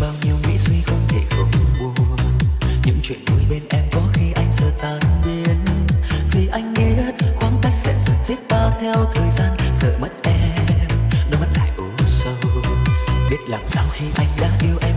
bao nhiêu nghĩ suy không thể không buồn. Những chuyện vui bên em có khi anh giờ tan biến. Vì anh biết khoảng cách sẽ giật giết ta theo thời gian, sợ mất em, đôi mắt lại u sâu biết làm sao khi anh đã yêu em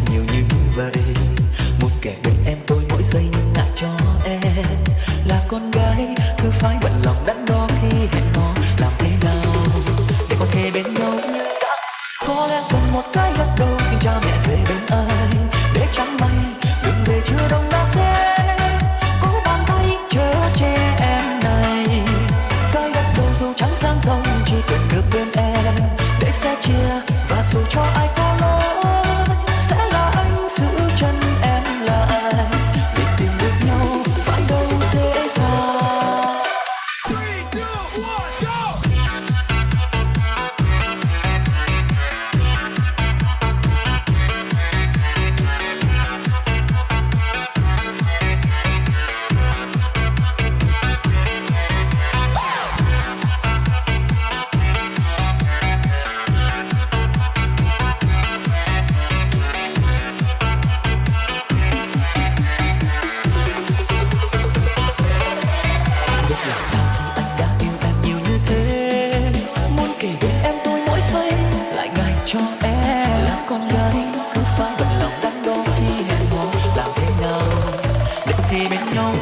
kể bên em tôi mỗi giây, lại ngại cho em. Là con gái, cứ phải bận lòng đắn đo khi hẹn hò. Làm thế nào để thì bên nhau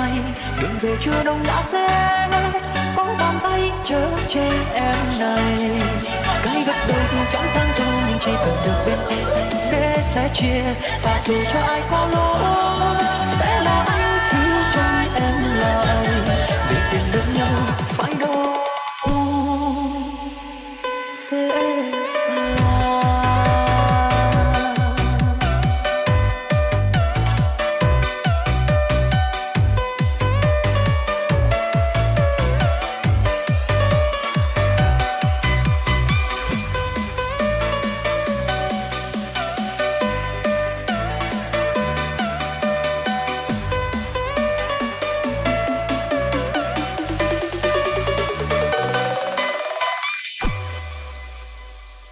mây. Đường về chưa đông đã xe có bàn tay chở che em này. Cái gật đầu dù chẳng sang dù nhưng chỉ cần được bên em để sẽ chia, và dù cho ai có lỗi